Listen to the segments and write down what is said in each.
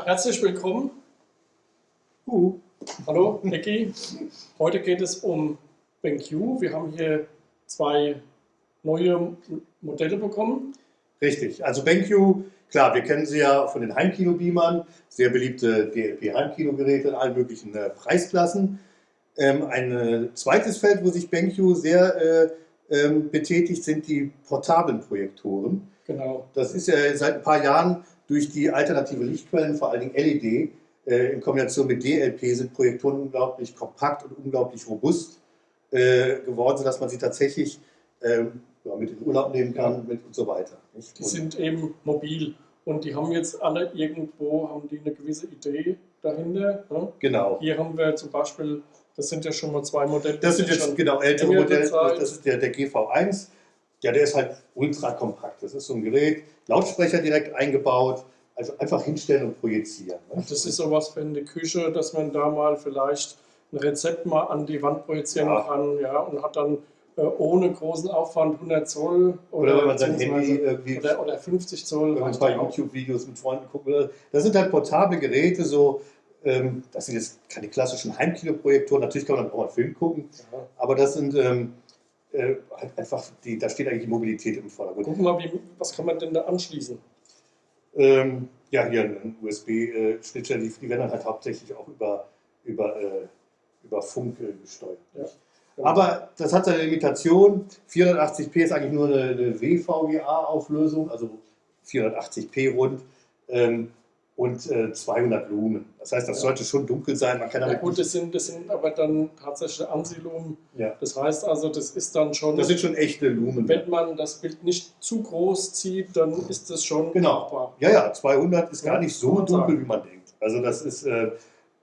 Ja, herzlich willkommen. Uh. Hallo, Ecki. Heute geht es um BenQ. Wir haben hier zwei neue Modelle bekommen. Richtig, also BenQ, klar, wir kennen sie ja von den Heimkino-Beamern, sehr beliebte DLP-Heimkinogeräte in allen möglichen äh, Preisklassen. Ähm, ein äh, zweites Feld, wo sich BenQ sehr äh, ähm, betätigt, sind die portablen Projektoren. Genau. Das ist ja seit ein paar Jahren durch die alternative Lichtquellen, vor allen Dingen LED, äh, in Kombination mit DLP sind Projektoren unglaublich kompakt und unglaublich robust äh, geworden, sodass man sie tatsächlich ähm, ja, mit in Urlaub nehmen kann mit und so weiter. Nicht? Die und sind eben mobil und die haben jetzt alle irgendwo haben die eine gewisse Idee dahinter. Ne? Genau. Hier haben wir zum Beispiel, das sind ja schon mal zwei Modelle. Das sind jetzt genau ältere Modelle, das ist der, der GV1 ja, der ist halt ultra kompakt. Das ist so ein Gerät, Lautsprecher direkt eingebaut, also einfach hinstellen und projizieren. Ne? Das ist sowas für eine Küche, dass man da mal vielleicht ein Rezept mal an die Wand projizieren ja. kann ja, und hat dann äh, ohne großen Aufwand 100 Zoll oder, oder wenn man sein Handy irgendwie oder, oder 50 Zoll. Wenn man ein paar YouTube-Videos mit Freunden guckt. Das sind halt portable Geräte, so ähm, das sind jetzt keine klassischen Heimkinoprojektoren. Natürlich kann man dann auch mal einen Film gucken, ja. aber das sind ähm, äh, halt einfach, die, da steht eigentlich die Mobilität im Vordergrund. Gucken wir mal, wie, was kann man denn da anschließen? Ähm, ja, hier ein USB-Schnittstelle, die, die, werden dann halt hauptsächlich auch über, über, äh, über Funk äh, gesteuert. Ja. Aber das hat seine Limitation. 480p ist eigentlich nur eine, eine WVGA-Auflösung, also 480p rund. Ähm, und äh, 200 Lumen. Das heißt, das ja. sollte schon dunkel sein. Man kann ja gut, das sind, das sind aber dann tatsächlich Ansilumen. Ja. Das heißt also, das ist dann schon... Das sind schon echte Lumen. Wenn man das Bild nicht zu groß zieht, dann ist das schon Genau. Machbar. Ja, ja, 200 ist ja, gar nicht so dunkel, wie man denkt. Also das ist, äh,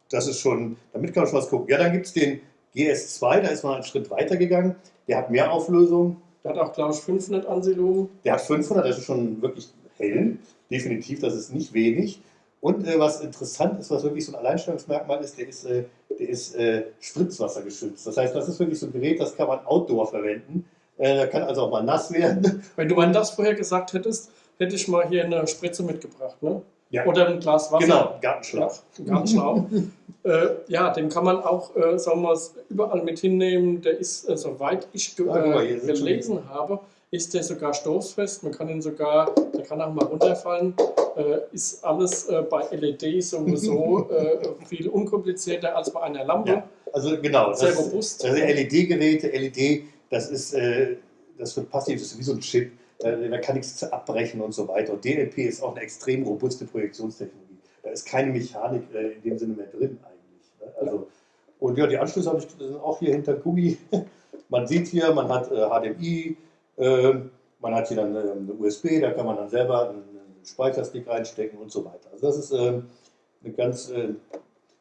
das ist schon, damit kann man schon was gucken. Ja, dann gibt es den GS2, da ist man einen Schritt weiter gegangen. Der hat mehr Auflösung. Der hat auch, glaube ich, 500 Ansilumen. Der hat 500, das ist schon wirklich hell. Definitiv, das ist nicht wenig. Und äh, was interessant ist, was wirklich so ein Alleinstellungsmerkmal ist, der ist, äh, der ist äh, spritzwassergeschützt. Das heißt, das ist wirklich so ein Gerät, das kann man outdoor verwenden. Äh, da kann also auch mal nass werden. Wenn du mal das vorher gesagt hättest, hätte ich mal hier eine Spritze mitgebracht. Ne? Ja. Oder ein Glas Wasser. Genau, Gartenschlauch. Ja, Gartenschlauch. äh, ja, den kann man auch, äh, sagen wir mal, überall mit hinnehmen. Der ist, äh, soweit ich ge ah, gelesen habe, ist der sogar stoßfest. Man kann ihn sogar, der kann auch mal runterfallen äh, ist alles äh, bei LED sowieso äh, viel unkomplizierter als bei einer Lampe. Ja, also genau. Sehr das, robust. Also LED-Geräte, LED, das ist, äh, das wird passiv, das ist wie so ein Chip. Äh, da kann nichts abbrechen und so weiter. Und DLP ist auch eine extrem robuste Projektionstechnologie. Da ist keine Mechanik äh, in dem Sinne mehr drin eigentlich. Ne? Also, ja. Und ja, die Anschlüsse habe ich, sind auch hier hinter Gummi. man sieht hier, man hat HDMI, man hat hier dann ähm, eine USB, da kann man dann selber einen Speicherstick reinstecken und so weiter. Also das ist äh, eine ganz äh,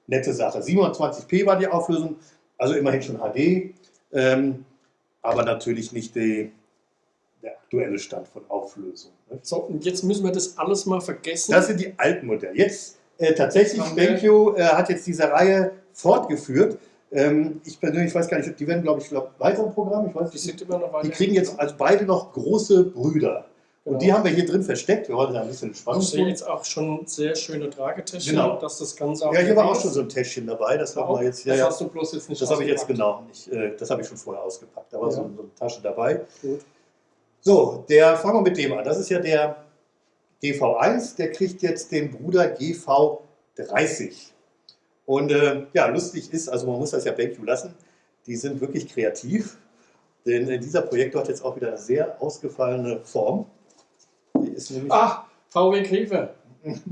nette Sache. 27p war die Auflösung, also immerhin schon HD, ähm, aber natürlich nicht die, der aktuelle Stand von Auflösung. Ne? So, und jetzt müssen wir das alles mal vergessen. Das sind die alten Modelle. Jetzt äh, tatsächlich, BenQ äh, hat jetzt diese Reihe fortgeführt. Ähm, ich persönlich weiß gar nicht, die werden, glaube ich, glaub, weiter im Programm. Ich weiß, die sind immer noch weiter. Die kriegen jetzt also beide noch große Brüder. Und die haben wir hier drin versteckt. Wir wollen da ein bisschen Spannung. Ich sehe jetzt auch schon sehr schöne Tragetäschchen, genau. dass das Ganze auch. Ja, hier war auch schon so ein Täschchen dabei. Das haben wir jetzt. Ja, das hast du bloß jetzt nicht Das habe ich jetzt genau nicht. Äh, das habe ich schon vorher ausgepackt. Da war ja. so, so, eine Tasche dabei. Gut. So, der fangen wir mit dem an. Das ist ja der GV1. Der kriegt jetzt den Bruder GV30. Und äh, ja, lustig ist, also man muss das ja BenQ lassen. Die sind wirklich kreativ. Denn dieser Projektor hat jetzt auch wieder eine sehr ausgefallene Form. Die ist nämlich Ach, VW Käfer.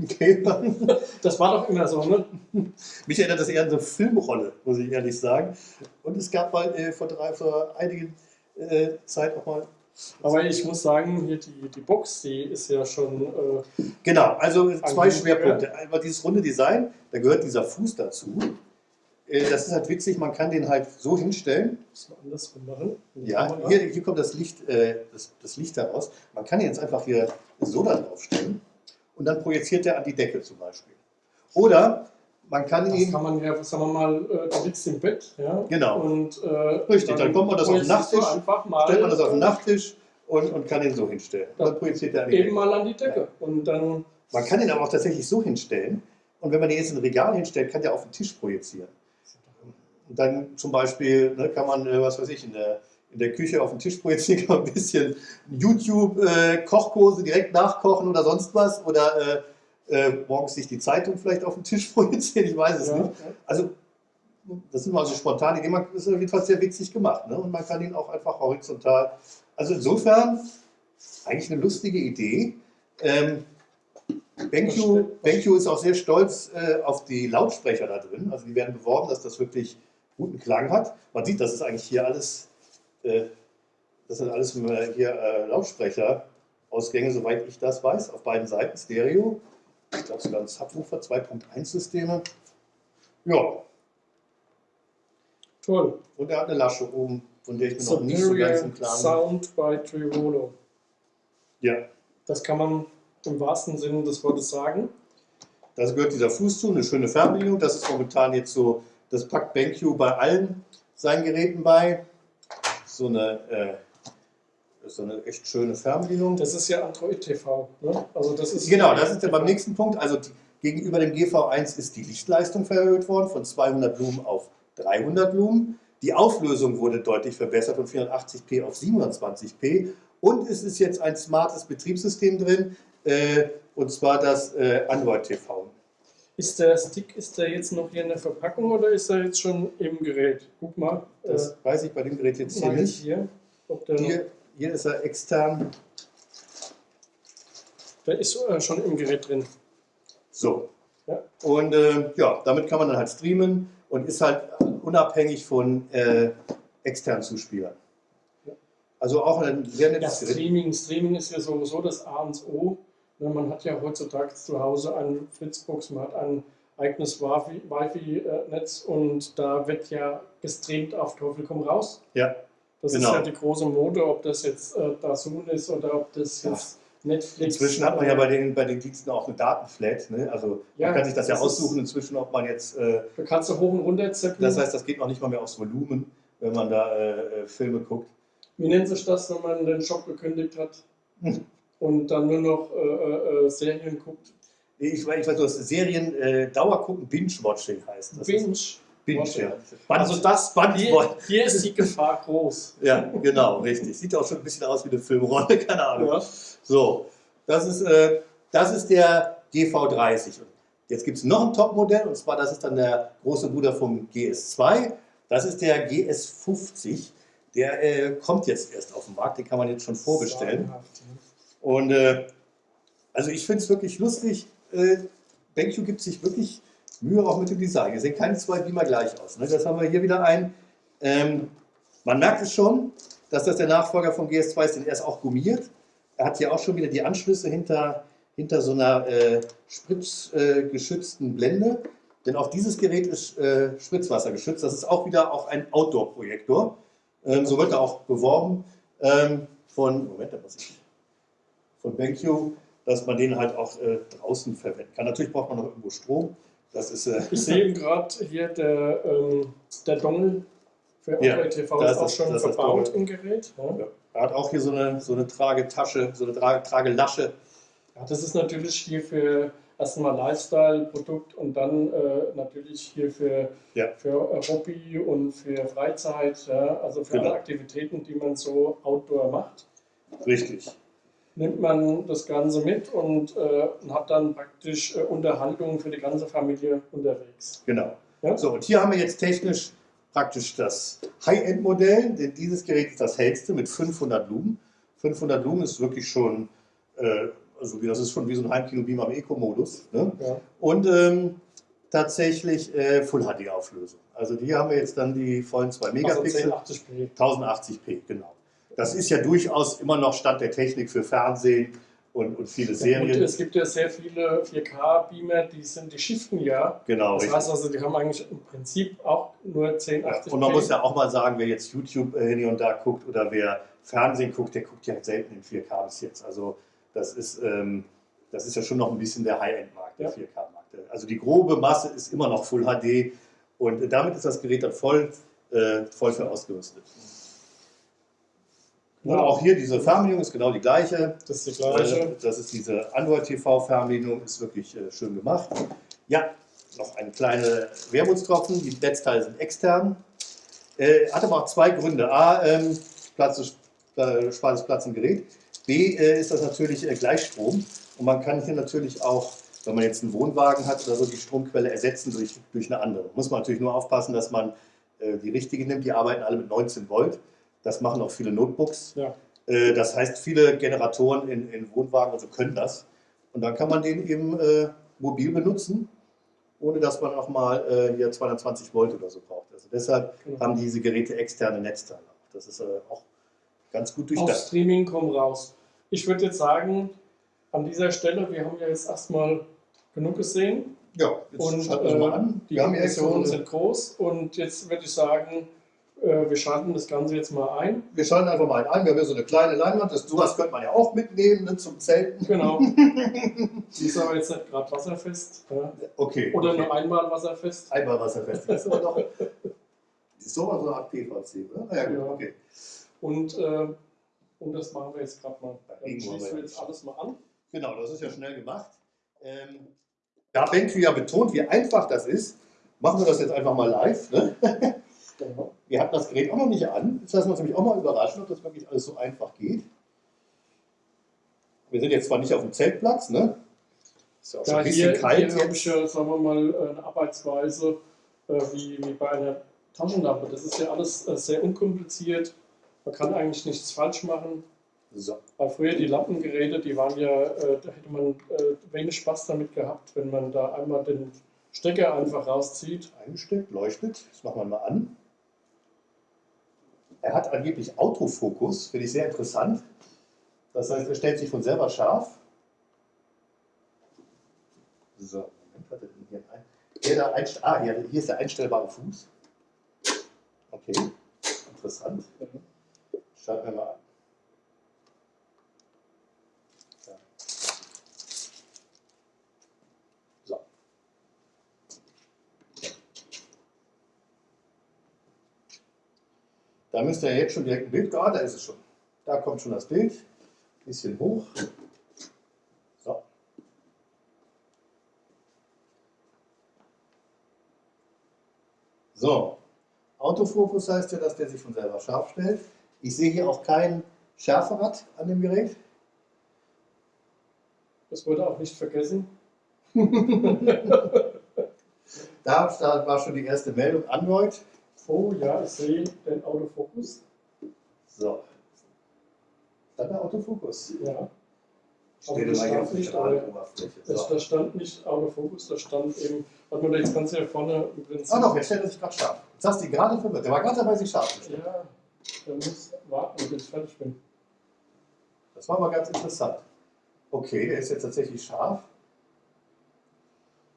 Käfer. Das war doch immer so, ne? Mich erinnert das eher an so eine Filmrolle, muss ich ehrlich sagen. Und es gab mal äh, vor, drei, vor einigen äh, Zeit auch mal. Aber ich muss sagen, hier die, die Box, die ist ja schon. Äh, genau, also zwei Schwerpunkte. Einmal dieses runde Design, da gehört dieser Fuß dazu. Äh, das ist halt witzig, man kann den halt so hinstellen. Das mal andersrum machen. Ja, hier, hier, kommt das Licht, äh, das, das Licht heraus. Man kann jetzt einfach hier so da drauf stellen und dann projiziert er an die Decke zum Beispiel. Oder man kann das ihn. kann man ja, sagen wir mal, äh, du liegst im Bett. Ja, genau. Und, äh, Richtig, dann, dann kommt man das auf den Nachttisch, stellt man das auf den Nachttisch und, und kann ihn so hinstellen. Dann, dann projiziert er Eben Decke. mal an die Decke. Ja. Und dann man kann ihn aber auch tatsächlich so hinstellen, Und wenn man die jetzt in ein Regal hinstellt, kann der auf den Tisch projizieren. Und dann zum Beispiel ne, kann man, äh, was weiß ich, in der, in der Küche auf den Tisch projizieren, kann man ein bisschen YouTube-Kochkurse äh, direkt nachkochen oder sonst was. Oder äh, äh, morgens sich die Zeitung vielleicht auf den Tisch projizieren, ich weiß es ja, nicht. Also das sind mal so spontane Ideen, das ist auf jeden Fall sehr witzig gemacht. Ne? Und man kann ihn auch einfach horizontal. Also insofern eigentlich eine lustige Idee. Ähm, BenQ, BenQ ist auch sehr stolz äh, auf die Lautsprecher da drin. Also die werden beworben, dass das wirklich guten Klang hat. Man sieht, das ist eigentlich hier alles, äh, das sind alles hier äh, Lautsprecherausgänge, soweit ich das weiß, auf beiden Seiten Stereo. Ich glaube sogar ein Subwoofer, 2.1 Systeme. Ja. Toll. Und er hat eine Lasche oben, von der ich mir noch nicht so ganz im Klaren. Sound by Trivolo. Ja. Das kann man im wahrsten Sinne des Wortes sagen. Das gehört dieser Fuß zu, eine schöne Fernbedienung. Das ist momentan jetzt so, das packt BenQ bei allen seinen Geräten bei. So eine, äh, so eine echt schöne Fernbedienung. Das ist ja Android TV. Ne? Also das ist genau, das ist ja beim nächsten Punkt. Also die, gegenüber dem GV1 ist die Lichtleistung verhöht worden von 200 Lumen auf 300 Lumen. Die Auflösung wurde deutlich verbessert von 480p auf 720p. Und es ist jetzt ein smartes Betriebssystem drin, äh, und zwar das äh, Android TV. Ist der Stick, ist der jetzt noch hier in der Verpackung oder ist er jetzt schon im Gerät? Guck mal. Das äh, weiß ich bei dem Gerät jetzt hier nicht. Hier, hier, hier, ist er extern. Der ist äh, schon im Gerät drin. So. Ja. Und äh, ja, damit kann man dann halt streamen und ist halt unabhängig von äh, externen Zuspielern. Also auch ein sehr nettes ja, Streaming, Streaming ist ja sowieso das A und O. Ne, man hat ja heutzutage zu Hause eine Fritzbox, man hat ein eigenes Wi-Fi-Netz und da wird ja gestreamt auf Teufel komm raus. Ja. Das genau. ist ja die große Mode, ob das jetzt äh, Dazun ist oder ob das jetzt ja. Netflix. Inzwischen hat man ja bei den, bei den Diensten auch eine Datenflat. Ne? Also ja, man kann sich das, das ja aussuchen inzwischen, ob man jetzt. Äh, da kannst du hoch und runter zippen. Das heißt, das geht noch nicht mal mehr aufs Volumen, wenn man da äh, äh Filme guckt. Wie nennt sich das, wenn man den Shop gekündigt hat? Hm und dann nur noch äh, äh, äh Serien guckt. Ich, weiß, ich weiß, du hast Serien äh, Dauer gucken, Binge-Watching heißt das. Binge. Binge, ja. Also das Band hier, hier ist die Gefahr groß. Ja, genau, richtig. Sieht auch schon ein bisschen aus wie eine Filmrolle, keine Ahnung. Ja. So, das ist, äh, das ist der GV30. Jetzt gibt es noch ein Topmodell, und zwar das ist dann der große Bruder vom GS2. Das ist der GS50. Der äh, kommt jetzt erst auf den Markt, den kann man jetzt schon vorbestellen. Und äh, also ich finde es wirklich lustig. Äh, BenQ gibt sich wirklich Mühe auch mit dem Design. Hier sehen keine zwei Beamer gleich aus. Ne? Das haben wir hier wieder ein. Ähm, man merkt es schon, dass das der Nachfolger vom GS2 ist, denn er ist auch gummiert. Er hat hier auch schon wieder die Anschlüsse hinter, hinter so einer äh, spritzgeschützten äh, Blende. Denn auch dieses Gerät ist äh, spritzwassergeschützt. Das ist auch wieder auch ein Outdoor-Projektor. Ähm, so wird er auch beworben ähm, von, Moment, da muss ich von BenQ, dass man den halt auch äh, draußen verwenden kann. Natürlich braucht man noch irgendwo Strom. Das ist, äh, ich sehe gerade hier der, ähm, der Dongle für ja, TV ist auch schon verbaut im Gerät. Ja. Ja. Er hat auch hier so eine, so eine Tragetasche, so eine Trage, Tragelasche. Ja, das ist natürlich hier für erstmal Lifestyle-Produkt und dann äh, natürlich hier für, ja. für Hobby und für Freizeit, ja, also für genau. alle Aktivitäten, die man so outdoor macht. Richtig nimmt man das Ganze mit und äh, hat dann praktisch äh, Unterhaltungen für die ganze Familie unterwegs. Genau. Ja? So, und hier haben wir jetzt technisch praktisch das High-End-Modell, denn dieses Gerät ist das hellste mit 500 Lumen. 500 Lumen ist wirklich schon, äh, also das ist schon wie so ein Heimkino-Beamer im Eco-Modus. Ne? Ja. Und ähm, tatsächlich äh, Full-HD-Auflösung. Also hier haben wir jetzt dann die vollen 2 also Megapixel. Also 1080p. 1080p, genau. Das ist ja durchaus immer noch Stand der Technik für Fernsehen und, und viele Serien. Und es gibt ja sehr viele 4K-Beamer, die sind, die shiften ja. Genau. Das richtig. heißt also, die haben eigentlich im Prinzip auch nur 1080p. Und man muss ja auch mal sagen, wer jetzt YouTube äh, hier und da guckt oder wer Fernsehen guckt, der guckt ja selten in 4K bis jetzt. Also das ist, ähm, das ist ja schon noch ein bisschen der High-End-Markt, der ja. 4K-Markt. Also die grobe Masse ist immer noch Full HD und damit ist das Gerät dann voll, äh, voll für ausgerüstet. Und auch hier diese Fernbedienung ist genau die gleiche. Das ist die gleiche. Das ist diese Android TV Fernbedienung, ist wirklich äh, schön gemacht. Ja, noch ein kleiner Wermutstropfen. Die Netzteile sind extern. Äh, hat aber auch zwei Gründe. A, ähm, Platz, äh, spart es Platz im Gerät. B, äh, ist das natürlich äh, Gleichstrom. Und man kann hier natürlich auch, wenn man jetzt einen Wohnwagen hat oder so, die Stromquelle ersetzen durch, durch eine andere. Muss man natürlich nur aufpassen, dass man äh, die richtige nimmt. Die arbeiten alle mit 19 Volt. Das machen auch viele Notebooks. Ja. Äh, das heißt, viele Generatoren in, in Wohnwagen also können das. Und dann kann man den eben äh, mobil benutzen, ohne dass man auch mal äh, hier 220 Volt oder so braucht. Also deshalb Genau. haben diese Geräte externe Netzteile. Das ist äh, auch ganz gut Auf durchdacht. Streaming kommen raus. Ich würde jetzt sagen, an dieser Stelle, wir haben ja jetzt erstmal genug gesehen Ja, jetzt und schalten wir äh, mal an. die Wir haben ja jetzt so Emissionen eine, sind groß und jetzt würde ich sagen, äh, wir schalten das Ganze jetzt mal ein. wir schalten einfach mal ein. Wir haben hier so eine kleine Leinwand. Das, sowas könnte man ja auch mitnehmen ne, zum Zelten. Genau. Die ist aber jetzt nicht gerade wasserfest. Ja. Okay. Oder okay. nur einmal wasserfest. Einmal wasserfest. Das ist aber doch. Mal so eine Art PVC, oder? Ja, gut, Ja. okay. Und, äh, und das machen wir jetzt gerade mal. Dann schließen wir jetzt alles mal an. Genau, das ist ja schnell gemacht. Ähm, da BenQ ja betont, wie einfach das ist, machen wir das jetzt einfach mal live. Ne? Genau. Wir hatten das Gerät auch noch nicht an. Jetzt lassen wir uns nämlich auch mal überraschen, ob das wirklich alles so einfach geht. Wir sind jetzt zwar nicht auf dem Zeltplatz, ne? Ist ja auch schon ein bisschen hier, kalt. hier habe ich ja, sagen wir mal, eine Arbeitsweise äh, wie, wie bei einer Taschenlampe. Das ist ja alles äh, sehr unkompliziert. Man kann eigentlich nichts falsch machen. So, Weil früher die Lampengeräte, die waren ja, äh, da hätte man äh, wenig Spaß damit gehabt, wenn man da einmal den Stecker einfach rauszieht. eingesteckt, leuchtet. Das machen wir mal an. Er hat angeblich Autofokus, finde ich sehr interessant. Das heißt, er stellt sich von selber scharf. So, Moment, hat er denn hier ein? Hier, einst ah, hier, hier ist der einstellbare Fuß. Okay, interessant. Schauen wir mal an. Ja. So. Da müsste ja jetzt schon direkt ein Bild, ah, da ist es schon. Da kommt schon das Bild. Bisschen hoch. So. So. Autofokus heißt ja, dass der sich von selber scharf stellt. Ich sehe hier auch kein Schärferad an dem Gerät. Das wurde auch nicht vergessen. Da da war schon die erste Meldung, Android. Oh ja, ich sehe den Autofokus. So. Ist das der Autofokus? Ja. Dir das stand nicht, das, So. da stand nicht Autofokus, da stand eben, warte mal, jetzt kannst du ja vorne im Prinzip. Ah doch, jetzt stellt er sich gerade scharf. Jetzt hast du ihn gerade verwirrt. Der war gerade dabei, sich scharf zu stellen. Ja, der muss warten, bis ich fertig bin. Das war mal ganz interessant. Okay, der ist jetzt tatsächlich scharf.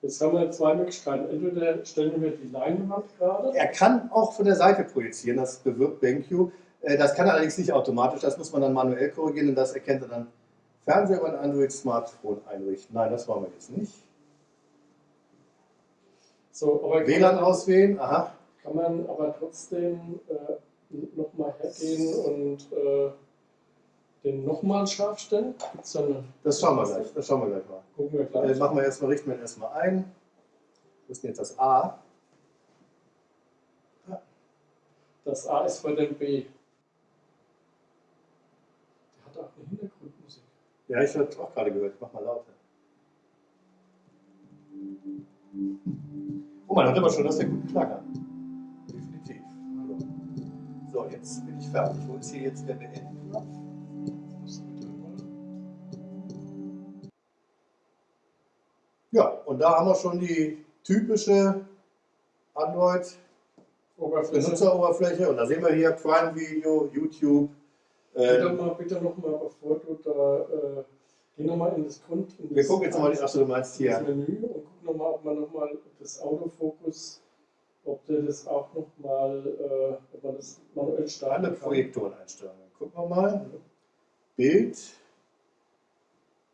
Jetzt haben wir zwei Möglichkeiten. Entweder stellen wir die Leinwand gerade. Er kann auch von der Seite projizieren, das bewirkt BenQ. Äh, Das kann er allerdings nicht automatisch, das muss man dann manuell korrigieren und das erkennt er dann Fernseher über ein Android-Smartphone einrichten. Nein, das wollen wir jetzt nicht. So, WLAN man, auswählen, aha. kann man aber trotzdem äh, nochmal hergehen und äh, den nochmal scharf stellen? Gibt's da eine, Das schauen wir gleich, das schauen wir gleich mal. gucken wir Äh, gleich. machen wir erstmal, richten wir ihn erstmal ein. Wo ist denn jetzt das A? Das A ist vor dem B. Der hat auch eine Hintergrundmusik. Ja, ich habe auch gerade gehört. Ich mach mal lauter. Oh, man hört aber schon, dass der gut Klang hat. Definitiv. So, jetzt bin ich fertig. Wo ist hier jetzt der Beenden-Knopf? Ja, und da haben wir schon die typische Oberfläche. Android-Benutzeroberfläche. Und da sehen wir hier Prime Video, YouTube. Bitte Äh, mal, bitte noch mal, bevor du da, äh, geh nochmal in das Grund. In wir das gucken jetzt mal, achso, du meinst das hier. Menü und gucken nochmal, ob man nochmal das Autofokus, ob der das auch nochmal, äh, ob man das manuell Alle starten kann. Projektoreneinstellungen. Gucken wir mal. Bild.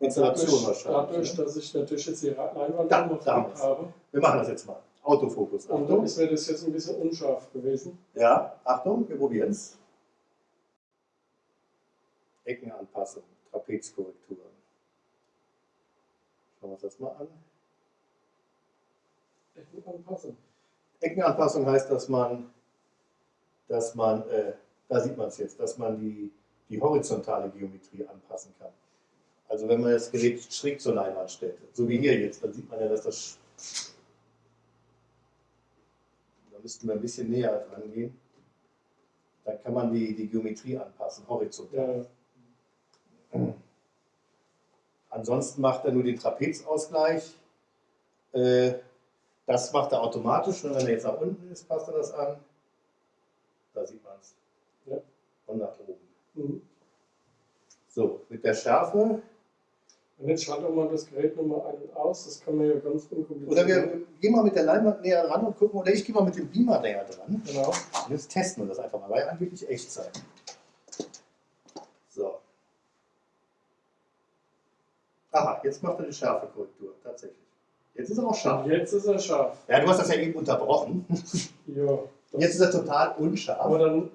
Installation Dadurch, wahrscheinlich. dadurch, ne? dass ich natürlich jetzt die Leinwand Da, noch da haben drauf wir's. habe. Wir machen das jetzt mal. Autofokus. Und Achtung. ist mir das jetzt ein bisschen unscharf gewesen. Ja, Achtung, wir probieren es. Eckenanpassung, Trapezkorrektur. Schauen wir uns das mal an. Eckenanpassung. Eckenanpassung heißt, dass man, dass man, äh, da sieht man es jetzt, dass man die, die horizontale Geometrie anpassen kann. Also wenn man das Gerät schräg zur Leinwand stellt, so wie hier jetzt, dann sieht man ja, dass das... Da müssten wir ein bisschen näher dran gehen. Dann kann man die, die Geometrie anpassen, horizontal. Ja. Ansonsten macht er nur den Trapezausgleich. Äh, das macht er automatisch. Und wenn er jetzt nach unten ist, passt er das an. Da sieht man es. Ja. Und nach oben. Mhm. So, mit der Schärfe. Und jetzt schalten wir das Gerät nochmal ein und aus. Das kann man ja ganz unkompliziert Oder wir gehen mal mit der Leinwand näher ran und gucken. Oder ich gehe mal mit dem Beamer näher dran. Genau. Und jetzt testen wir das einfach mal, weil angeblich Echtzeit. So. Aha, jetzt macht er die Schärfekorrektur, tatsächlich. Jetzt ist er auch scharf. Jetzt ist er scharf. Ja, du hast das ja eben unterbrochen. ja. Jetzt ist er total unscharf. Aber dann.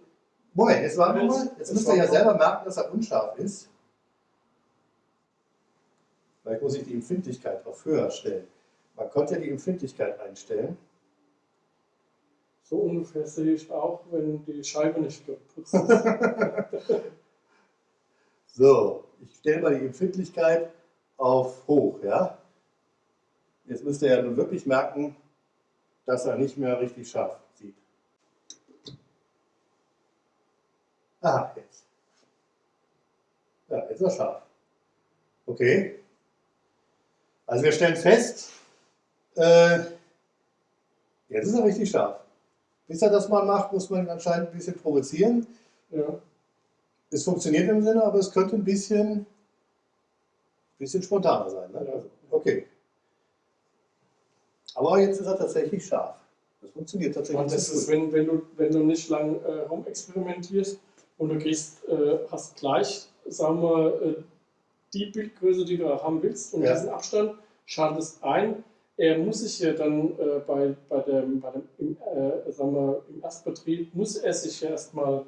Moment, jetzt warten wir mal. Jetzt müsst ihr ja selber merken, dass er unscharf ist. Vielleicht muss ich die Empfindlichkeit auf höher stellen. Man konnte ja die Empfindlichkeit einstellen. So ungefähr sehe ich auch, wenn die Scheibe nicht geputzt ist. so, ich stelle mal die Empfindlichkeit auf hoch, ja. Jetzt müsst ihr ja nun wirklich merken, dass er nicht mehr richtig scharf sieht. Ah, jetzt. Ja, jetzt ist er scharf. Okay. Also wir stellen fest, äh, jetzt ist er richtig scharf. Bis er das mal macht, muss man ihn anscheinend ein bisschen provozieren. Ja. Es funktioniert im Sinne, aber es könnte ein bisschen bisschen spontaner sein. Ne? Also, okay. Aber jetzt ist er tatsächlich scharf. Das funktioniert tatsächlich. Und das ist, wenn, wenn, du, wenn du nicht lang äh, rumexperimentierst und du gehst, äh, hast gleich, sagen wir, äh, die Bildgröße, die du haben willst und ja. diesen Abstand, schaltest ein. Er muss sich ja dann äh, bei, bei dem, bei dem im, äh, sagen wir, im Erstbetrieb, muss er sich ja erstmal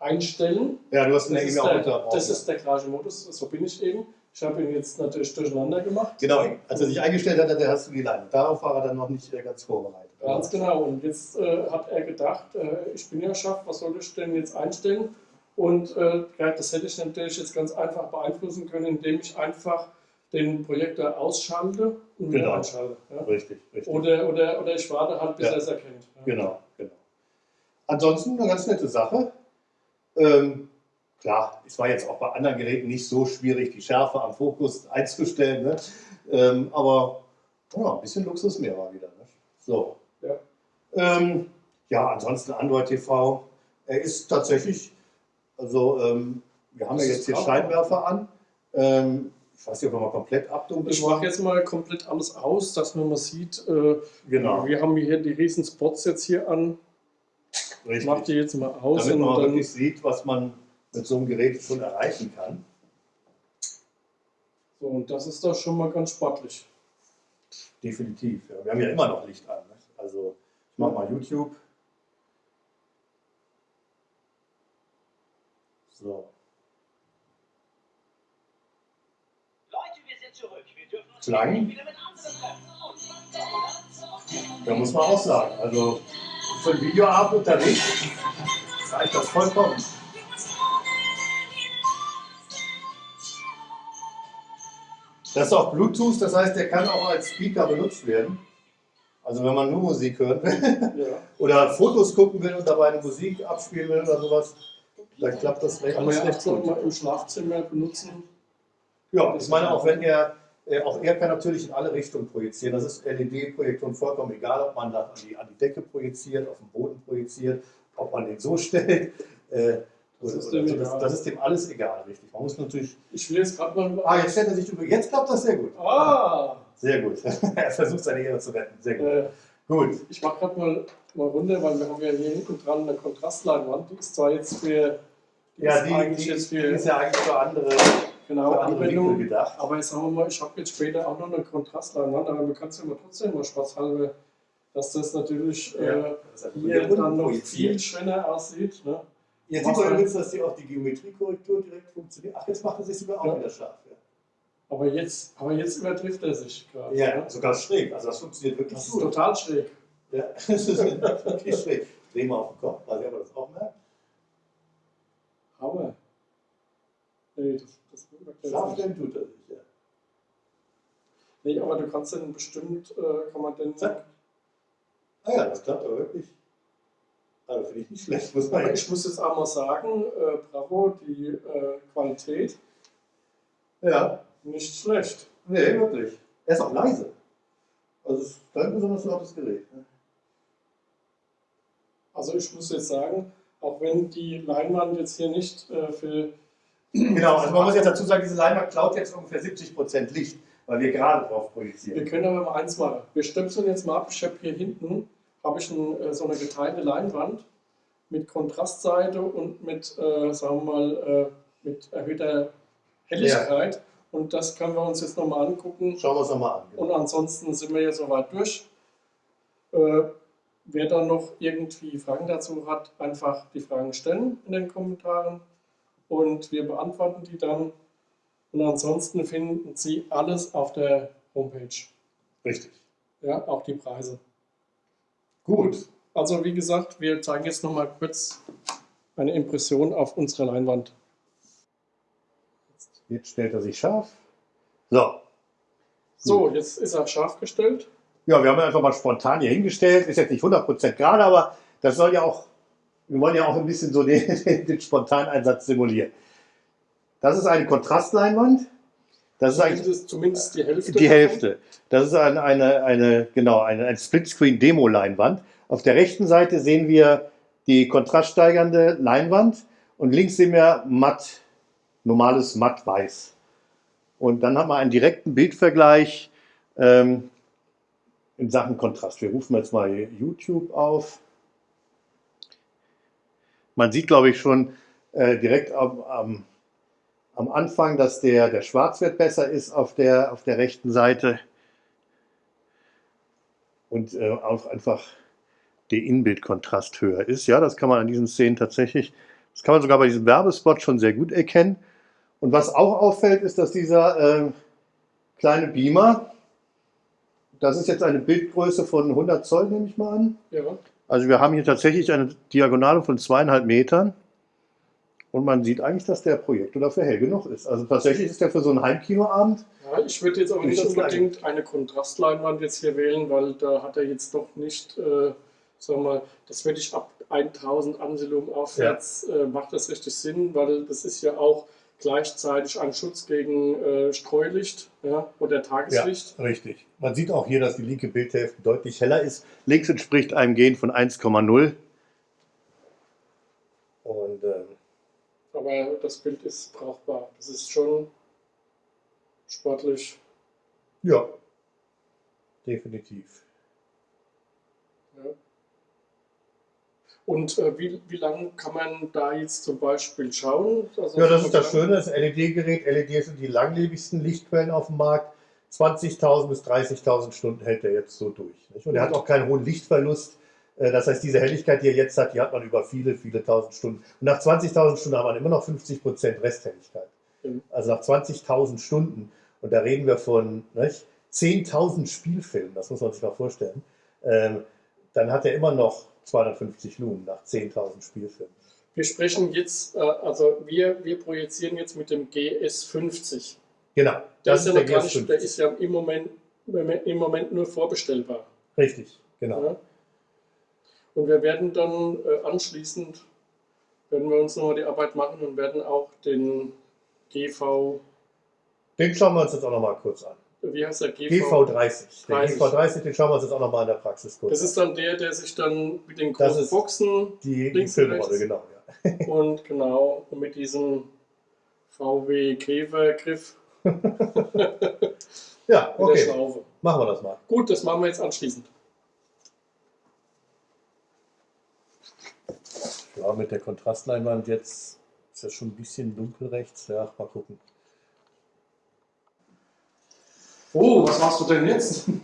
einstellen. Ja, du hast eine E-Mail auch unterbrochen. Das ist der Garage-Modus, so bin ich eben. Ich habe ihn jetzt natürlich durcheinander gemacht. Genau, als er sich eingestellt hat, hast du die Leine. Darauf war er dann noch nicht äh, ganz vorbereitet. Ganz genau. Und jetzt äh, hat er gedacht, äh, ich bin ja scharf, was soll ich denn jetzt einstellen? Und äh, das hätte ich natürlich jetzt ganz einfach beeinflussen können, indem ich einfach den Projektor ausschalte und genau. einschalte. Ja? Richtig, richtig. Oder, oder, oder ich warte halt, bis ja. er es erkennt. Ja? Genau, genau. Ansonsten eine ganz nette Sache. Ähm, Klar, es war jetzt auch bei anderen Geräten nicht so schwierig, die Schärfe am Fokus einzustellen, ne? ähm, aber ja, ein bisschen Luxus mehr war wieder. Ne? So. Ja. Ähm, ja, ansonsten Android TV, er ist tatsächlich, also ähm, wir haben ja jetzt hier Scheinwerfer an. Ähm, ich weiß nicht, ob wir mal komplett abdunkeln Ich mache jetzt mal komplett alles aus, dass man mal sieht, äh, genau. wir haben hier die riesen Spots jetzt hier an. Richtig. Ich mache die jetzt mal aus. Damit man wirklich sieht, was man mit so einem Gerät schon erreichen kann. So, und das ist doch schon mal ganz sportlich. Definitiv. Ja. Wir haben ja immer noch Licht an. Ne? Also ich mache mal YouTube. So. Leute, wir sind zurück. Wir dürfen uns Klang. wieder mit anderen treffen. Da muss man auch sagen, also für ein Videoabend unterwegs reicht das vollkommen. Das ist auch Bluetooth, das heißt, der kann auch als Speaker benutzt werden. Also wenn man nur Musik hören will ja. oder Fotos gucken will und dabei eine Musik abspielen will oder sowas, dann klappt das recht. Kann man ja auch mal im Schlafzimmer benutzen. Ja, ich meine auch, wenn er, äh, auch er kann natürlich in alle Richtungen projizieren. Das ist LED-Projektion vollkommen egal, ob man das an die, an die Decke projiziert, auf den Boden projiziert, ob man den so stellt. Äh, das ist, dem das, das ist, dem alles egal, richtig. Man muss natürlich. Ich will jetzt gerade mal. Ah, jetzt stellt er sich über. Jetzt klappt das sehr gut. Ah! Sehr gut. er versucht seine Ehre zu retten. Sehr gut. Äh, gut. Ich mache gerade mal, mal runter, weil wir haben ja hier hinten dran eine Kontrastleinwand. Die ist zwar jetzt für. Ja, die, eigentlich die, jetzt für, die ist ja eigentlich für andere. Genau, für andere Anwendung. gedacht. Aber jetzt sagen wir mal, ich habe jetzt später auch noch eine Kontrastleinwand, aber man kann es ja mal trotzdem mal spaßhalber, dass das natürlich ja, äh, das hier dann noch viel schöner aussieht. Ne? Jetzt sieht man übrigens, dass die auch die Geometriekorrektur direkt funktioniert. Ach, jetzt macht er sich sogar auch ja. wieder scharf. Ja. Aber jetzt, aber jetzt übertrifft er sich gerade. Ja, ne? sogar schräg. Also das funktioniert wirklich das gut. ist total schräg. Ja, das ist wirklich schräg. Dreh mal auf den Kopf, weil ihr das auch merkt. Aber. Nee, das, das Schafstellen tut er sich, ja. Nee, aber du kannst dann bestimmt, äh, kann man denn. Zack. Ah ja, das klappt aber wirklich. Also finde ich nicht schlecht. Muss man aber ich muss jetzt auch mal sagen, äh, bravo, die äh, Qualität. Ja. Nicht schlecht. Nee, wirklich. Er ist auch leise. Also es ist kein besonders lautes Gerät. Ne? Also ich muss jetzt sagen, auch wenn die Leinwand jetzt hier nicht äh, für... Genau, also man muss jetzt dazu sagen, diese Leinwand klaut jetzt ungefähr 70% Licht, weil wir gerade drauf projizieren. Wir können aber mal eins machen. Wir stöpseln jetzt mal ab. Ich habe hier hinten habe ich ein, äh, so eine geteilte Leinwand mit Kontrastseite und mit, äh, sagen wir mal, äh, mit erhöhter Helligkeit. Ja. Und das können wir uns jetzt nochmal angucken. Schauen wir uns nochmal an. Genau. Und ansonsten sind wir jetzt soweit durch. Äh, wer dann noch irgendwie Fragen dazu hat, einfach die Fragen stellen in den Kommentaren und wir beantworten die dann. Und ansonsten finden Sie alles auf der Homepage. Richtig. Ja, auch die Preise. Gut. Also wie gesagt, wir zeigen jetzt nochmal kurz eine Impression auf unserer Leinwand. Jetzt stellt er sich scharf. So. So, jetzt ist er scharf gestellt. Ja, wir haben einfach mal spontan hier hingestellt. Ist jetzt nicht 100% gerade, aber das soll ja auch, wir wollen ja auch ein bisschen so den, den Spontaneinsatz simulieren. Das ist eine Kontrastleinwand. Das ist eigentlich zumindest die Hälfte. Die Hälfte. Das ist eine, eine, eine genau, eine, ein Splitscreen-Demo-Leinwand. Auf der rechten Seite sehen wir die kontraststeigernde Leinwand und links sehen wir matt normales Matt-Weiß. Und dann haben wir einen direkten Bildvergleich ähm, in Sachen Kontrast. Wir rufen jetzt mal YouTube auf. Man sieht, glaube ich, schon äh, direkt am, am, am, Anfang, dass der, der Schwarzwert besser ist auf der, auf der rechten Seite. Und äh, auch einfach der Inbildkontrast höher ist. Ja, das kann man an diesen Szenen tatsächlich, das kann man sogar bei diesem Werbespot schon sehr gut erkennen. Und was auch auffällt, ist, dass dieser äh, kleine Beamer, das ist jetzt eine Bildgröße von 100 Zoll, nehme ich mal an. Ja. Also wir haben hier tatsächlich eine Diagonale von zweieinhalb Metern. Und man sieht eigentlich, dass der Projektor dafür hell genug ist. Also tatsächlich ist der für so einen Heimkinoabend. Ja, ich würde jetzt aber nicht unbedingt eine Kontrastleinwand jetzt hier wählen, weil da hat er jetzt doch nicht, äh, sagen wir mal, das würde ich ab 1000 Anselum aufwärts, ja. äh, macht das richtig Sinn, weil das ist ja auch gleichzeitig ein Schutz gegen äh, Streulicht ja, oder Tageslicht. Ja, richtig. Man sieht auch hier, dass die linke Bildhälfte deutlich heller ist. Links entspricht einem Gen von 1,0. Und, ähm, Aber das Bild ist brauchbar. Das ist schon sportlich. Ja, definitiv. Und äh, wie, wie lange kann man da jetzt zum Beispiel schauen? Also ja, das ist das Schöne, das LED-Gerät. LED sind die langlebigsten Lichtquellen auf dem Markt. 20.000 bis 30.000 Stunden hält er jetzt so durch. Nicht? Und er hat auch keinen hohen Lichtverlust. Äh, das heißt, diese Helligkeit, die er jetzt hat, die hat man über viele, viele tausend Stunden. Und nach 20.000 Stunden hat man immer noch 50% Resthelligkeit. Mhm. Also nach 20.000 Stunden, und da reden wir von 10.000 Spielfilmen, das muss man sich mal vorstellen, ähm, dann hat er immer noch 250 Lumen nach 10.000 Spielfilmen. Wir sprechen jetzt, äh, also wir, wir projizieren jetzt mit dem GS50. Genau, das ist, ja der, nicht, der ist ja im Moment, im Moment nur vorbestellbar. Richtig, genau. Ja. Und wir werden dann äh, anschließend, werden wir uns nochmal die Arbeit machen und werden auch den GV... Den schauen wir uns jetzt auch nochmal kurz an wie heißt der? GV, GV30. Der GV30, den schauen wir uns jetzt auch nochmal in der Praxis kurz Das ist dann der, der sich dann mit den großen Boxen. Die, die Filmrolle, genau. Ja. und genau, und mit diesem VW Käfergriff. ja, okay. Machen wir das mal. Gut, das machen wir jetzt anschließend. Ja, mit der Kontrastleinwand jetzt ist das schon ein bisschen dunkel rechts. Ja, mal gucken. Oh, was machst du denn jetzt?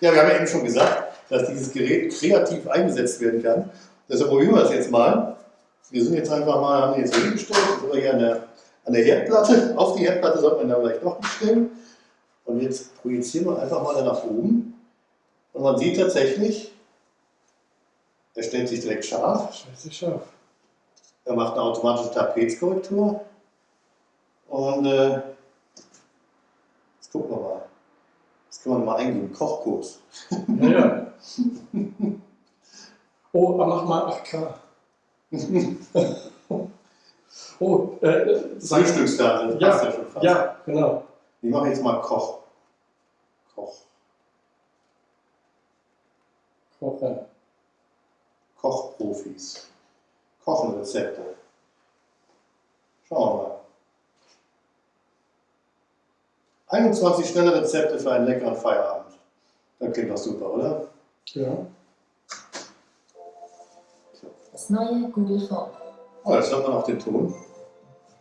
Ja, wir haben ja eben schon gesagt, dass dieses Gerät kreativ eingesetzt werden kann. Deshalb probieren wir das jetzt mal. Wir sind jetzt einfach mal, haben jetzt hier hingestellt, jetzt sind wir hier an der an der Herdplatte. Auf die Herdplatte sollte man da vielleicht noch nicht stellen. Und jetzt projizieren wir einfach mal nach oben. Und man sieht tatsächlich, er stellt sich direkt scharf. Stellt sich scharf. Er macht eine automatische Tapetskorrektur. Und äh, jetzt gucken wir mal. Das kann man mal eingeben. Kochkurs. Ja, ja. Oh, mach mal 8K. oh, äh, sag- Frühstückskarte. das Ja, ja ja, genau. Ich mache jetzt mal Koch. Koch. Kochen. Kochprofis. Kochenrezepte. Schauen wir mal. 21 schnelle Rezepte für einen leckeren Feierabend. Das klingt doch super, oder? Ja. Das neue Google Phone. Oh, jetzt hört man auch den Ton.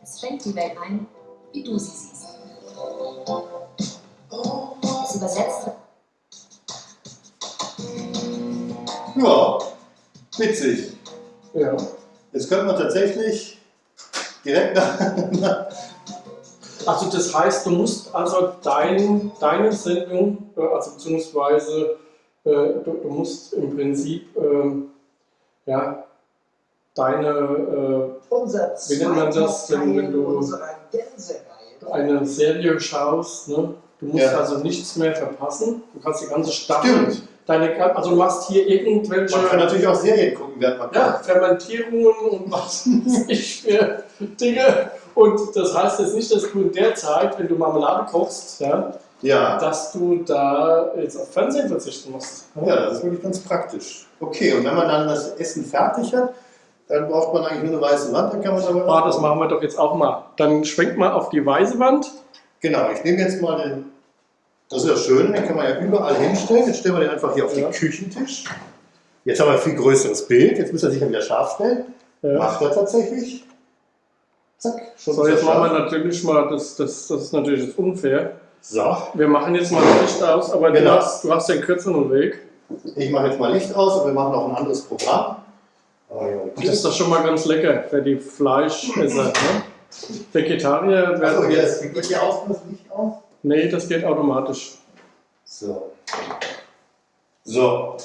Es schränkt die Welt ein, wie du sie siehst. Es übersetzt Ja, witzig. Ja. Jetzt könnte man tatsächlich direkt nach. Also das heißt, du musst also dein, deine Sendung, äh, also beziehungsweise äh, du, du musst im Prinzip ähm, ja, deine Unser Wie nennt man das, wenn- wenn du- äh, eine Serie schaust, ne? du musst Ja. also nichts mehr verpassen. Du kannst die ganze Staffel, Stimmt. deine, also du machst hier irgendwelche Man kann natürlich auch Serien gucken, während man ja, kocht. Fermentierungen und was weiß ich für Dinge. Und das heißt jetzt nicht, dass du in der Zeit, wenn du Marmelade kochst, ja, Ja. dass du da jetzt auf Fernsehen verzichten musst. Ja, das ist wirklich ganz praktisch. Okay, und wenn man dann das Essen fertig hat, dann braucht man eigentlich nur eine weiße Wand, dann kann man damit. Ah, das machen wir doch jetzt auch mal. Dann schwenkt mal auf die weiße Wand. Genau, ich nehme jetzt mal den. Das ist ja schön, den kann man ja überall hinstellen. Jetzt stellen wir den einfach hier auf Ja. den Küchentisch. Jetzt haben wir ein viel größeres Bild. Jetzt muss er sich ja wieder scharf stellen. Ja. Macht er tatsächlich. Zack, schon So, jetzt machen wir natürlich mal, das, das, das ist natürlich jetzt unfair. So, Wir machen jetzt mal das Licht aus, aber Genau. du, hast, du hast den kürzeren Weg. ich mache jetzt mal Licht aus und wir machen noch ein anderes Programm. Oh, ja. Das ist doch schon mal ganz lecker für die Fleischesser. Ne? Vegetarier werden hier jetzt. ist geht hier auch das Licht aus. Nee, das geht automatisch. So. So.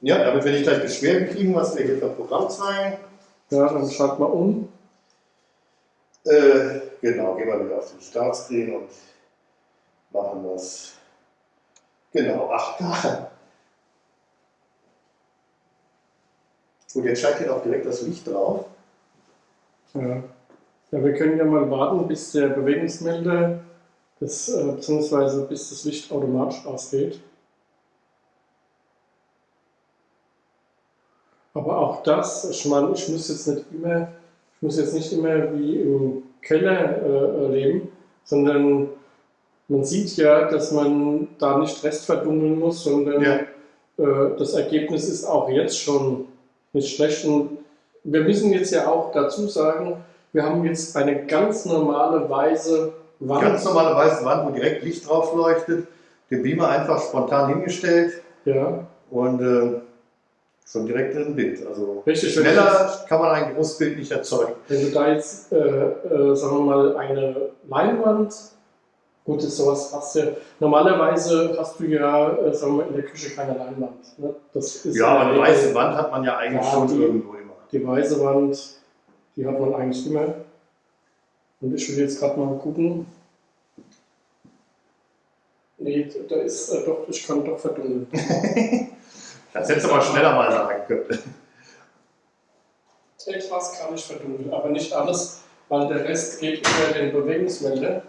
Ja, damit wir nicht gleich Beschwerden kriegen, was wir hier für ein Programm zeigen. Ja, dann schalt mal um. Äh, genau, gehen wir wieder auf den Startscreen und machen das. Genau, ach da. Gut, jetzt scheint hier auch direkt das Licht drauf. Ja. ja, wir können ja mal warten, bis der Bewegungsmelder, das, äh, beziehungsweise bis das Licht automatisch ausgeht. Aber auch das, ich meine, ich muss jetzt nicht immer, ich muss jetzt nicht immer wie im Keller äh, leben, sondern man sieht ja, dass man da nicht restverdunkeln muss, sondern Ja. äh, das Ergebnis ist auch jetzt schon nicht schlecht. Und wir müssen jetzt ja auch dazu sagen, wir haben jetzt eine ganz normale weiße Wand. Ganz normale weiße Wand, wo direkt Licht drauf leuchtet. Den Beamer einfach spontan hingestellt Ja, und äh, schon direkt im Bild. Also richtig. Jetzt, schneller kann man ein großes Bild nicht erzeugen. wenn du da jetzt, äh, äh, sagen wir mal, eine Leinwand, gut, das sowas hast du ja, normalerweise hast du ja, äh, sagen wir mal, in der Küche keine Leinwand. Ne? Das ist Ja, aber in eine weiße Wand hat man ja eigentlich Ja, schon die- irgendwo immer. Die weiße Wand, die hat man eigentlich immer. Und ich will jetzt gerade mal gucken. Nee, da ist äh, doch, ich kann doch verdunkeln. Das hättest du mal schneller mal sagen können. Etwas kann ich verdunkeln, aber nicht alles, weil der Rest geht über den Bewegungsmelder.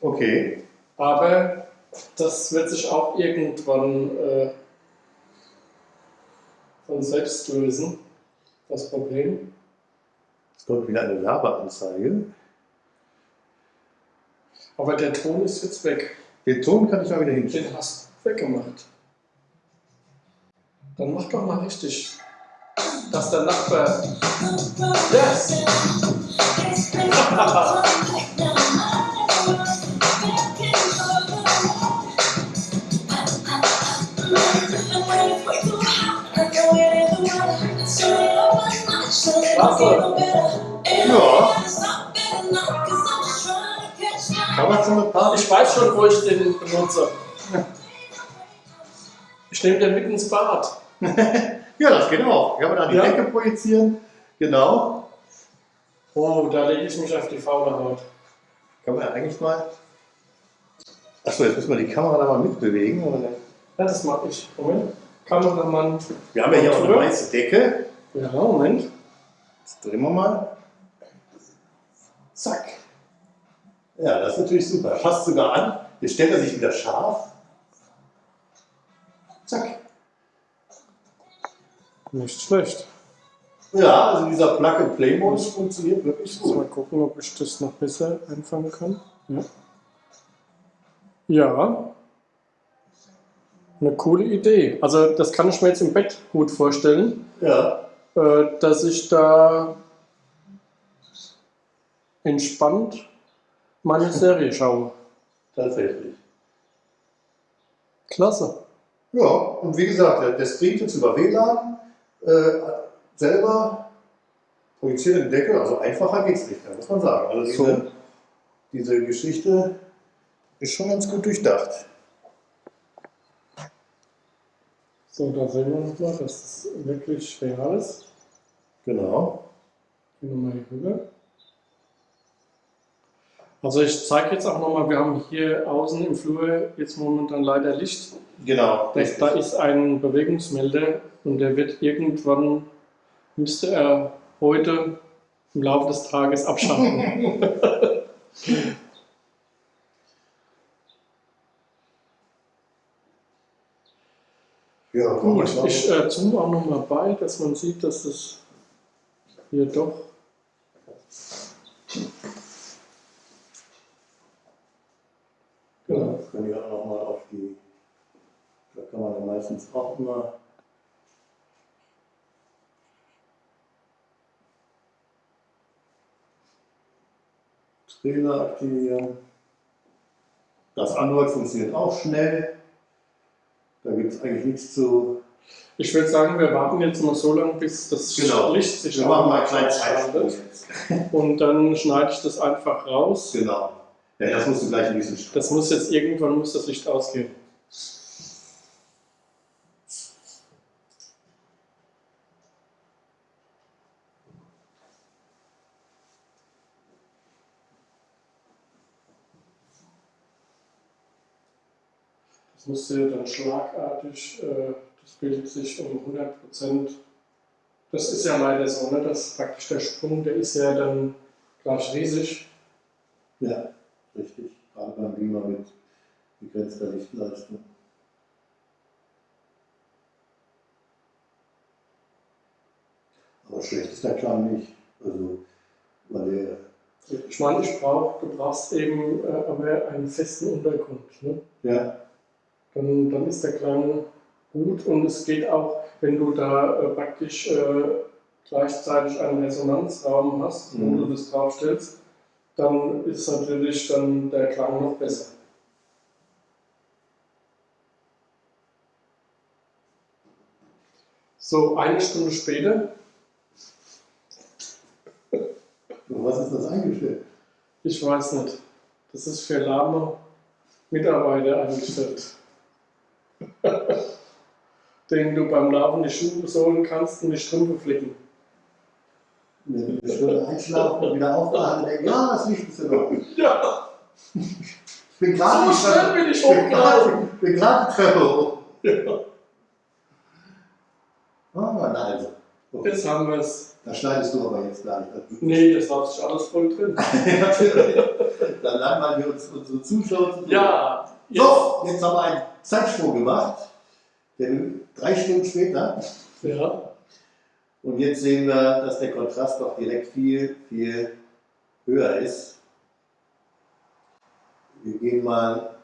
Okay. Aber das wird sich auch irgendwann äh, von selbst lösen, das Problem. Jetzt kommt wieder eine Werbeanzeige. Aber der Ton ist jetzt weg. Den Ton kann ich mal wieder hinstellen. Den hast du weggemacht. Dann mach doch mal richtig, dass der Nachbar. Yes! Ja. Kamera Ich weiß schon, wo ich den benutze. Ich nehme den mit ins Bad. ja, das geht auch. Kann man da die Ja. Decke projizieren. Genau. Oh, da lege ich mich auf die faule Haut. Kann man ja eigentlich mal. Achso, jetzt müssen wir die Kamera da mal mitbewegen. oder? Ja, das mache ich. Moment. Kameramann. Wir haben ja hier auch eine weiße Decke. Ja, Moment. Jetzt drehen wir mal. Zack. Ja, das ist natürlich super. Passt sogar an. Jetzt stellt er sich wieder scharf. Nicht schlecht. Ja, also dieser Plug-and-Play-Modus funktioniert wirklich Muss mal gut. gucken, ob ich das noch besser einfangen kann. Ja. Ja. Eine coole Idee. Also das kann ich mir jetzt im Bett gut vorstellen, Ja, äh, dass ich da entspannt meine Serie schaue. tatsächlich. Klasse. Ja, und wie gesagt, der, der streamt jetzt über WLAN äh, selber, projiziert den Deckel, also einfacher geht's nicht, mehr, muss man sagen. Also diese, So. diese Geschichte ist schon ganz gut durchdacht. So, da sehen wir nochmal, dass das wirklich real ist. Genau. Gehen wir mal hier rüber. Also ich zeige jetzt auch nochmal, wir haben hier außen im Flur jetzt momentan leider Licht. Genau. Das, da ist ein Bewegungsmelder und der wird irgendwann, müsste er heute im Laufe des Tages abschalten. Ja, Gut, ich äh, zoome auch nochmal bei, dass man sieht, dass es hier doch. Genau, das können wir auch nochmal auf die, da kann man ja meistens auch immer Trailer aktivieren. Das Android funktioniert auch schnell. Da gibt es eigentlich nichts zu. Ich würde sagen, wir warten jetzt mal so lange, bis das Licht sich Genau. Wir machen mal einen kleinen. Zeitsprung jetzt. Und dann schneide ich das einfach raus. Genau. Ja, das musst du gleich ein bisschen Das muss jetzt irgendwann muss das Licht ausgehen. Das musste dann schlagartig, äh, das bildet sich um 100 Prozent. Das ist ja leider so, ne? dass praktisch der Sprung, der ist ja dann gleich riesig. Ja, richtig. Gerade beim Beamer mit begrenzter Lichtleistung. Aber schlecht ist der Klang nicht. Also, weil der, Ich meine, ich brauch, du brauchst eben äh, aber einen festen Untergrund. Ne? ja, Dann, dann ist der Klang gut und es geht auch, wenn du da äh, praktisch äh, gleichzeitig einen Resonanzraum hast, wo Mhm. du das draufstellst, dann ist natürlich dann der Klang noch besser. So, eine Stunde später, was ist das eingestellt? ich weiß nicht, das ist für lahme Mitarbeiter eingestellt. Den du beim Laufen die Schuhe sohlen kannst und die Strümpfe flicken. Wenn ich würde einschlafen und wieder aufwachen und denke, ja, das ist in Ordnung. Ja, Ich bin gerade so schnell bin ich hochgelaufen. ich bin gerade die Treppe hoch. Ja, Ah, na also. Okay. jetzt haben wir es. Da schneidest du aber jetzt gleich. Nee, das war sich alles voll drin. Natürlich. Dann langweilen wir uns unsere Zuschauer. zu. Ja, So, jetzt haben wir einen Zeitsprung gemacht. Denn drei Stunden später. ja. Und jetzt sehen wir, dass der Kontrast doch direkt viel, viel höher ist. Wir gehen mal,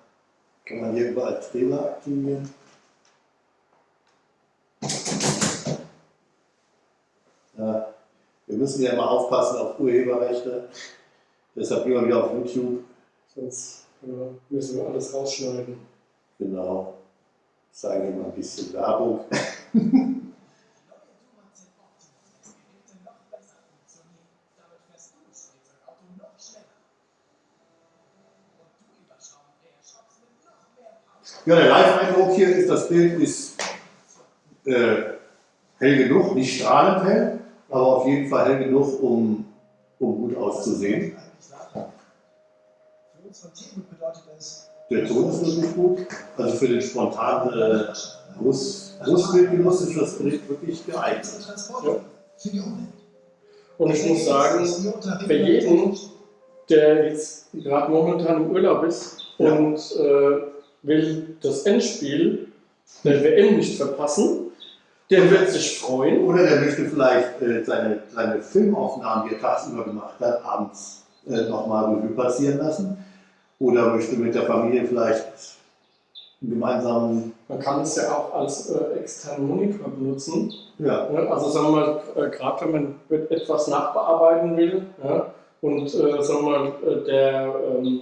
kann man hier überall Trailer aktivieren. Ja, wir müssen ja immer aufpassen auf Urheberrechte. Deshalb gehen wir wieder auf YouTube. Sonst äh, müssen wir alles rausschneiden. Genau. Zeigen wir mal ein bisschen Werbung. Ja, der Live-Eindruck hier ist, das Bild ist äh, hell genug, nicht strahlend hell, aber auf jeden Fall hell genug, um, um gut auszusehen. Der Ton ist wirklich gut. Also für den spontanen äh, Brust, Brustbildgenuss ist das Bild wirklich geeignet. Ja. Und ich muss sagen, für jeden, der jetzt gerade momentan im Urlaub ist Ja. und äh, will das Endspiel der WM nicht verpassen, der wird sich freuen. Oder der möchte vielleicht äh, seine, seine Filmaufnahmen, die er tagsüber gemacht hat, abends äh, nochmal Revue passieren lassen. Oder möchte mit der Familie vielleicht einen gemeinsamen, Man kann es ja auch als äh, externen Monitor benutzen. ja, Ja, also sagen wir mal, äh, gerade wenn man etwas nachbearbeiten will ja, und äh, sagen wir mal, äh, der ähm,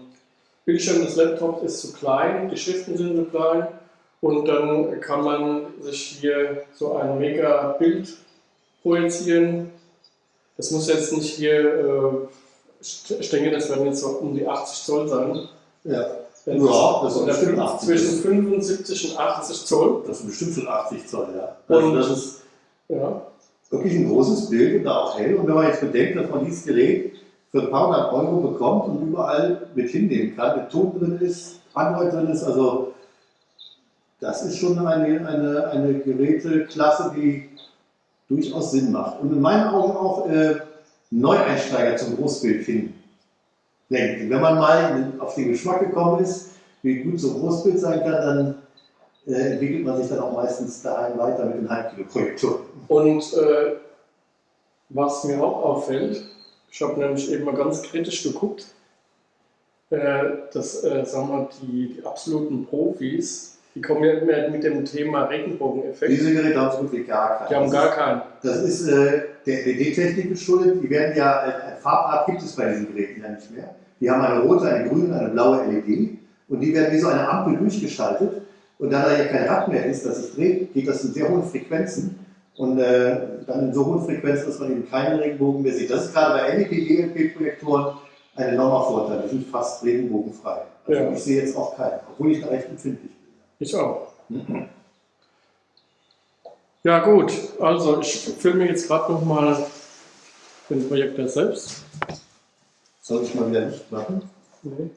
Bildschirm des Laptops ist zu klein, die Schriften sind zu klein und dann kann man sich hier so ein mega Bild projizieren. Das muss jetzt nicht hier, äh, ich denke, das werden jetzt so um die 80 Zoll sein. ja, Wenn Ja, das fünf- 80. zwischen 75 und 80 Zoll. das sind bestimmt schon 80 Zoll, ja. Also Und- das ist Ja. wirklich ein großes Bild und da auch hell. Und wenn man jetzt bedenkt, dass man dieses Gerät für ein paar hundert Euro bekommt und überall mit hinnehmen kann, mit Ton drin ist, Android drin ist, also das ist schon eine, eine, eine Geräteklasse, die durchaus Sinn macht. Und in meinen Augen auch äh, Neueinsteiger zum Großbild finden. Denkt, wenn man mal auf den Geschmack gekommen ist, wie gut so ein Großbild sein kann, dann äh, entwickelt man sich dann auch meistens daheim weiter mit den Heimkinoprojektoren. Und äh, was mir auch auffällt, ich habe nämlich eben mal ganz kritisch geguckt, äh, dass äh, sagen wir, die, die absoluten Profis, die kommen ja immer mit dem Thema Regenbogeneffekt. Diese Geräte haben so gut wie gar keinen. Die haben Das gar ist- keinen. Das ist äh, der LED-Technik geschuldet. Die werden ja, äh, ein Farbart gibt es bei diesen Geräten ja nicht mehr. Die haben eine rote, eine grüne, eine blaue LED und die werden wie so eine Ampel durchgeschaltet. Und da da ja kein Rad mehr ist, das sich dreht, geht das in sehr hohen Frequenzen und äh, dann in so hohen Frequenzen, dass man eben keinen Regenbogen mehr sieht. Das ist gerade bei LED-DLP-Projektoren ein enormer Vorteil. Die sind fast regenbogenfrei. Also Ja. ich sehe jetzt auch keinen, obwohl ich da recht empfindlich bin. Ich auch. Ja gut, also ich filme jetzt gerade nochmal den Projektor selbst. Soll ich mal wieder nicht machen? Nee.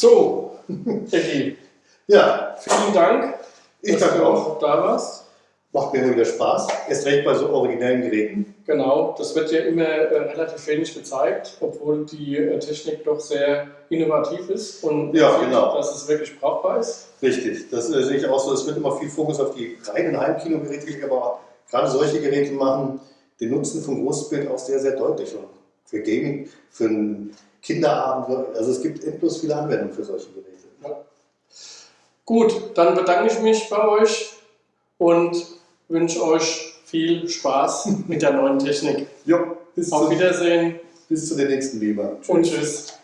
So, Ecki, Ja, vielen Dank, ich danke auch. da warst. Macht mir immer wieder Spaß. Erst recht bei so originellen Geräten. Genau, das wird ja immer äh, relativ wenig gezeigt, obwohl die äh, Technik doch sehr innovativ ist und Ja, sieht, genau. dass es wirklich brauchbar ist. Richtig, das äh, sehe ich auch so. Es wird immer viel Fokus auf die reinen Heimkinogeräte gelegt, aber gerade solche Geräte machen den Nutzen vom Großbild auch sehr, sehr deutlich. Und für Gaming, für einen Kinderabend, also es gibt endlos viele Anwendungen für solche Geräte. Gut, dann bedanke ich mich bei euch und wünsche euch viel Spaß mit der neuen Technik. Jo, bis, Auf Wiedersehen bis zu der nächsten Lieber. und tschüss.